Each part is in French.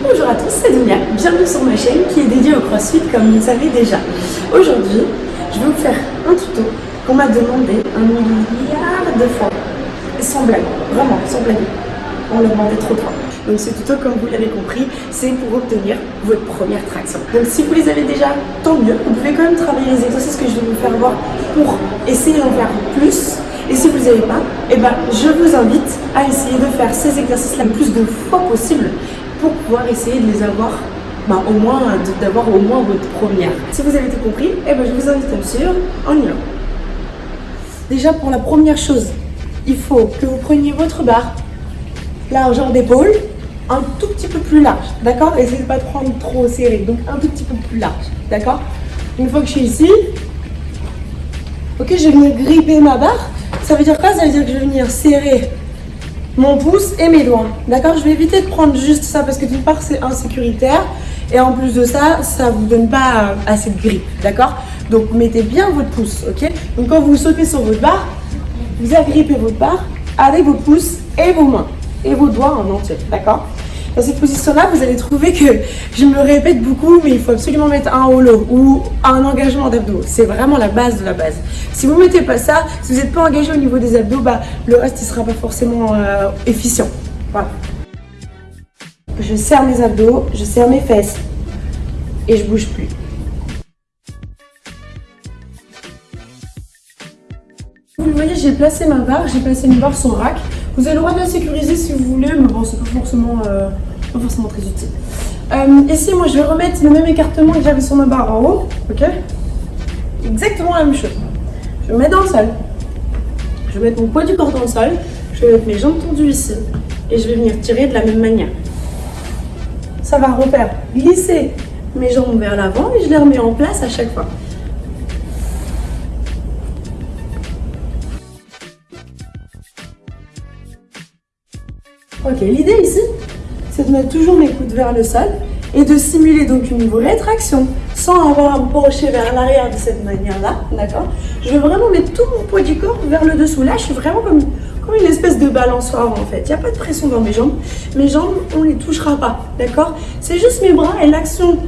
Bonjour à tous, c'est Dunia, bienvenue sur ma chaîne qui est dédiée au crossfit comme vous le savez déjà. Aujourd'hui, je vais vous faire un tuto qu'on m'a demandé un milliard de fois. Sans blague, vraiment, sans blague. On l'a demandé trop de. Donc ce tuto, comme vous l'avez compris, c'est pour obtenir votre première traction. Donc si vous les avez déjà, tant mieux. Vous pouvez quand même travailler les exercices que je vais vous faire voir pour essayer d'en faire plus. Et si vous n'avez pas, eh ben, je vous invite à essayer de faire ces exercices-là le plus de fois possible pour pouvoir essayer de les avoir ben, au moins, d'avoir au moins votre première. Si vous avez tout compris, eh ben, je vous invite à me suivre, on y. Déjà pour la première chose, il faut que vous preniez votre barre, largeur d'épaule, un tout petit peu plus large, d'accord? Essayez de pas prendre trop serré, donc un tout petit peu plus large, d'accord? Une fois que je suis ici, ok, je vais venir gripper ma barre. Ça veut dire quoi? Ça veut dire que je vais venir serrer mon pouce et mes doigts. D'accord Je vais éviter de prendre juste ça parce que d'une part c'est insécuritaire et en plus de ça, ça vous donne pas assez de grippe. D'accord? Donc mettez bien votre pouce, ok? Donc quand vous sautez sur votre barre, vous agrippez votre barre avec vos pouces et vos mains et vos doigts en entier. D'accord? Dans cette position-là, vous allez trouver que je me répète beaucoup, mais il faut absolument mettre un holo ou un engagement d'abdos. C'est vraiment la base de la base. Si vous ne mettez pas ça, si vous n'êtes pas engagé au niveau des abdos, bah, le reste ne sera pas forcément euh, efficient. Voilà. Je serre mes abdos, je serre mes fesses et je bouge plus. Vous voyez, j'ai placé ma barre, j'ai placé une barre sur rack. Vous avez le droit de la sécuriser si vous voulez, mais bon, c'est pas forcément, euh, forcément très utile. Euh, ici, moi, je vais remettre le même écartement que j'avais sur ma barre en haut, ok? Exactement la même chose. Je me mets dans le sol. Je vais mettre mon poids du corps dans le sol. Je vais mettre mes jambes tendues ici. Et je vais venir tirer de la même manière. Ça va refaire glisser mes jambes vers l'avant et je les remets en place à chaque fois. Ok, l'idée ici, c'est de mettre toujours mes coudes vers le sol et de simuler donc une vraie traction sans avoir à me pencher vers l'arrière de cette manière-là, d'accord? Je veux vraiment mettre tout mon poids du corps vers le dessous. Là, je suis vraiment comme, comme une espèce de balançoire en fait. Il n'y a pas de pression dans mes jambes. Mes jambes, on ne les touchera pas, d'accord? C'est juste mes bras et l'action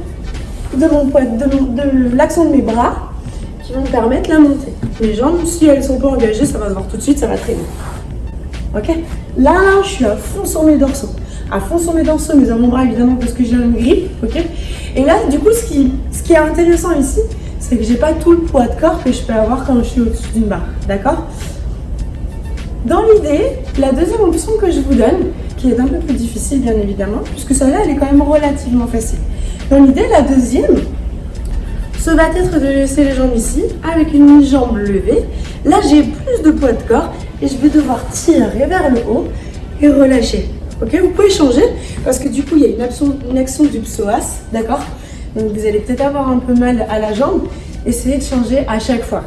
de mon poids, de l'action de mes bras qui vont me permettre la montée. Mes jambes, si elles ne sont pas engagées, ça va se voir tout de suite, ça va traîner. Ok? Là, je suis à fond sur mes dorsaux. À fond sur mes dorsaux, mes avant-bras évidemment parce que j'ai une grippe. Ok Et là, du coup, ce qui, ce qui est intéressant ici, c'est que j'ai pas tout le poids de corps que je peux avoir quand je suis au-dessus d'une barre. D'accord Dans l'idée, la deuxième option que je vous donne, qui est un peu plus difficile bien évidemment, puisque celle-là, elle est quand même relativement facile. Dans l'idée, la deuxième, ce va être de laisser les jambes ici avec une jambe levée. Là, j'ai plus de poids de corps et je vais devoir tirer vers le haut et relâcher. Ok, vous pouvez changer parce que du coup, il y a une action, du psoas, d'accord? Donc, vous allez peut-être avoir un peu mal à la jambe. Essayez de changer à chaque fois.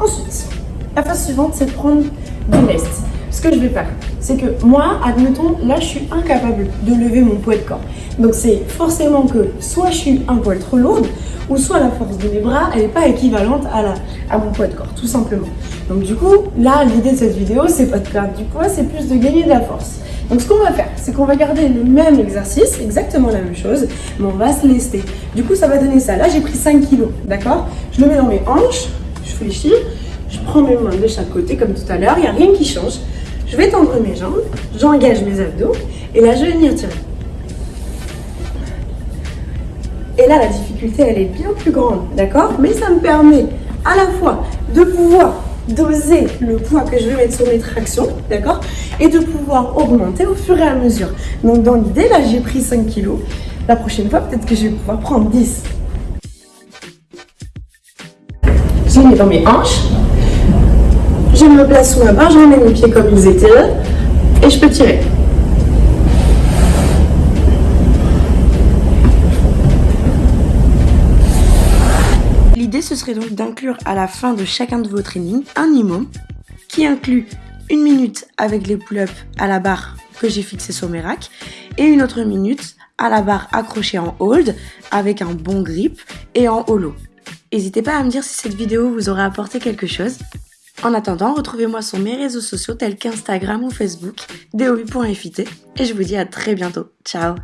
Ensuite, la phase suivante, c'est de prendre du lest. Ce que je vais faire, c'est que moi, admettons, là, je suis incapable de lever mon poids de corps. Donc, c'est forcément que soit je suis un poil trop lourde, ou soit la force de mes bras, elle n'est pas équivalente à, à mon poids de corps, tout simplement. Donc du coup, là, l'idée de cette vidéo, c'est pas de perdre du poids, c'est plus de gagner de la force. Donc ce qu'on va faire, c'est qu'on va garder le même exercice, exactement la même chose, mais on va se lester. Du coup, ça va donner ça. Là, j'ai pris 5 kilos, d'accord? Je le mets dans mes hanches, je fléchis, je prends mes mains de chaque côté comme tout à l'heure, il n'y a rien qui change. Je vais tendre mes jambes, j'engage mes abdos, et là, je vais venir tirer. Et là, la difficulté, elle est bien plus grande, d'accord? Mais ça me permet à la fois de pouvoir doser le poids que je vais mettre sur mes tractions, d'accord Et de pouvoir augmenter au fur et à mesure. Donc dans l'idée, là, j'ai pris 5 kilos. La prochaine fois, peut-être que je vais pouvoir prendre 10. Je mets dans mes hanches. Je me place sous ma barre, je remets mes pieds comme ils étaient et je peux tirer. Ce serait donc d'inclure à la fin de chacun de vos trainings un IMO qui inclut une minute avec les pull-ups à la barre que j'ai fixé sur mes racks et une autre minute à la barre accrochée en hold avec un bon grip et en holo. N'hésitez pas à me dire si cette vidéo vous aura apporté quelque chose. En attendant, retrouvez-moi sur mes réseaux sociaux tels qu'Instagram ou Facebook, dovi.fit et je vous dis à très bientôt. Ciao